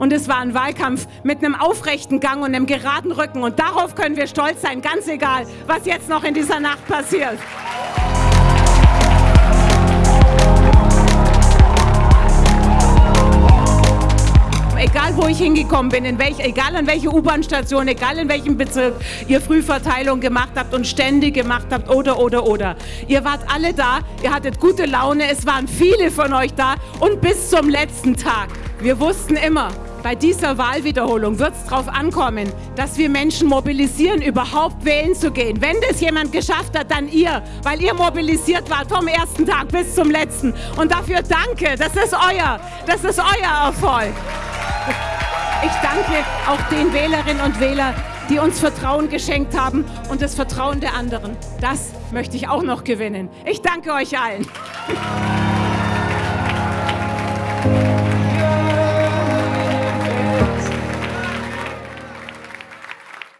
Und es war ein Wahlkampf mit einem aufrechten Gang und einem geraden Rücken. Und darauf können wir stolz sein, ganz egal, was jetzt noch in dieser Nacht passiert. egal wo ich hingekommen bin, in welch, egal an welche U-Bahn-Station, egal in welchem Bezirk ihr Frühverteilung gemacht habt und Stände gemacht habt oder, oder, oder. Ihr wart alle da, ihr hattet gute Laune, es waren viele von euch da und bis zum letzten Tag. Wir wussten immer, bei dieser Wahlwiederholung wird es darauf ankommen, dass wir Menschen mobilisieren, überhaupt wählen zu gehen. Wenn das jemand geschafft hat, dann ihr, weil ihr mobilisiert wart vom ersten Tag bis zum letzten. Und dafür danke, das ist euer, das ist euer Erfolg. Ich danke auch den Wählerinnen und Wählern, die uns Vertrauen geschenkt haben und das Vertrauen der anderen. Das möchte ich auch noch gewinnen. Ich danke euch allen.